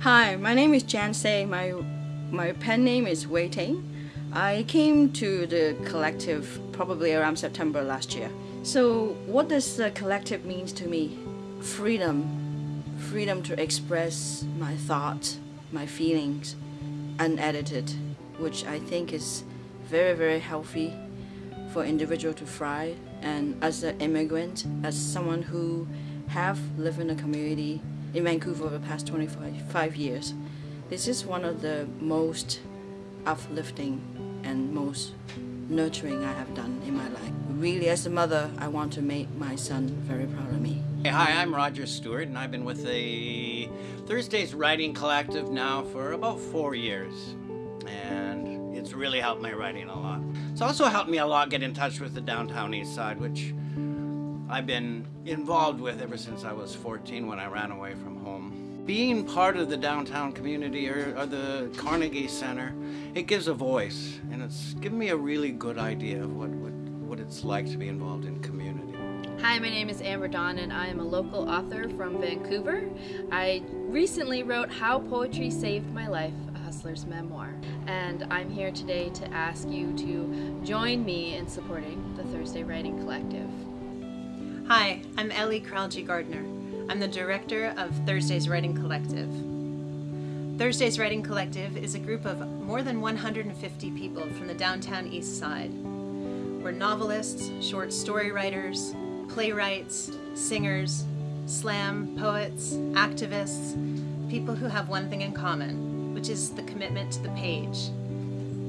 Hi, my name is Jan Say. My my pen name is Wei Ting. I came to the collective probably around September last year. So, what does the collective means to me? Freedom, freedom to express my thoughts, my feelings, unedited, which I think is very very healthy for individual to thrive. And as an immigrant, as someone who have lived in a community in Vancouver for the past 25 years, this is one of the most uplifting and most nurturing I have done in my life. Really, as a mother, I want to make my son very proud of me. Hey, hi, I'm Roger Stewart, and I've been with the Thursdays Writing Collective now for about four years. And it's really helped my writing a lot. It's also helped me a lot get in touch with the downtown east side, which I've been involved with ever since I was 14 when I ran away from home being part of the downtown community or, or, the Carnegie Center, it gives a voice and it's given me a really good idea of what, what, what it's like to be involved in community. Hi, my name is Amber Dawn and I am a local author from Vancouver. I recently wrote How Poetry Saved My Life, a hustler's memoir. And I'm here today to ask you to join me in supporting the Thursday Writing Collective. Hi, I'm Elee Kraljii Gardner. I'm the director of Thursday's Writing Collective. Thursday's Writing Collective is a group of more than 150 people from the downtown east side. We're novelists, short story writers, playwrights, singers, slam, poets, activists, people who have one thing in common, which is the commitment to the page.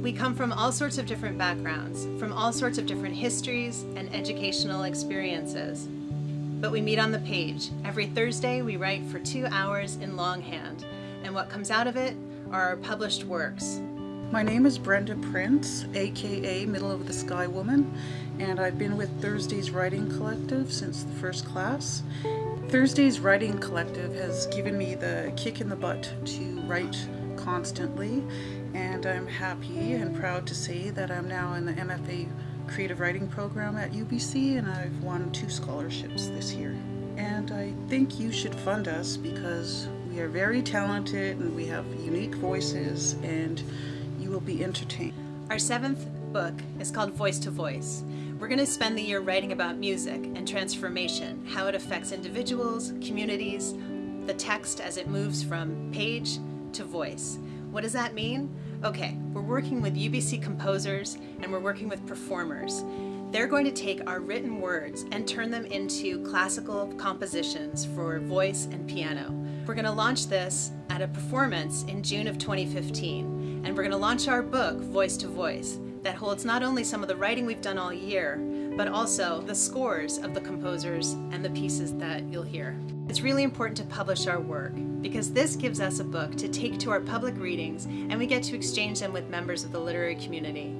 We come from all sorts of different backgrounds, from all sorts of different histories and educational experiences but we meet on the page. Every Thursday we write for two hours in longhand, and what comes out of it are our published works. My name is Brenda Prince, aka Middle of the Sky Woman, and I've been with Thursday's Writing Collective since the first class. Thursday's Writing Collective has given me the kick in the butt to write constantly, and I'm happy and proud to say that I'm now in the MFA creative writing program at UBC and I've won two scholarships this year. And I think you should fund us because we are very talented and we have unique voices and you will be entertained. Our seventh book is called Voice to Voice. We're going to spend the year writing about music and transformation, how it affects individuals, communities, the text as it moves from page to voice. What does that mean? Okay, we're working with UBC composers and we're working with performers. They're going to take our written words and turn them into classical compositions for voice and piano. We're going to launch this at a performance in June of 2015, and we're going to launch our book, Voice to Voice, that holds not only some of the writing we've done all year, but also the scores of the composers and the pieces that you'll hear. It's really important to publish our work because this gives us a book to take to our public readings and we get to exchange them with members of the literary community.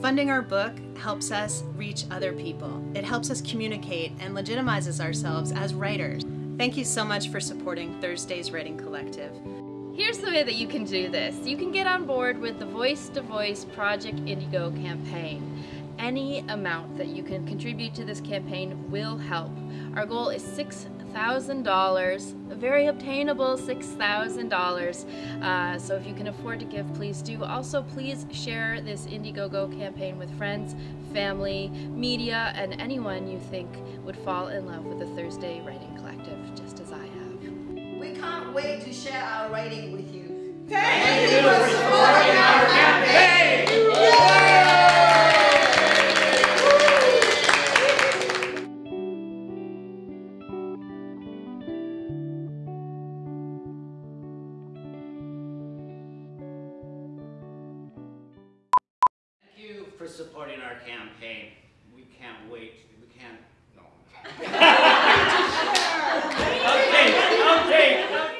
Funding our book helps us reach other people. It helps us communicate and legitimizes ourselves as writers. Thank you so much for supporting Thursday's Writing Collective. Here's the way that you can do this. You can get on board with the Voice to Voice Project Indiegogo campaign. Any amount that you can contribute to this campaign will help. Our goal is $6,000, a very obtainable $6,000. Uh, so if you can afford to give, please do. Also, please share this Indiegogo campaign with friends, family, media, and anyone you think would fall in love with the Thursday Writing Collective, just as I have. We can't wait to share our writing with you. Thank, Thank you for supporting supporting our campaign. We can't wait. We can't. No. okay, okay.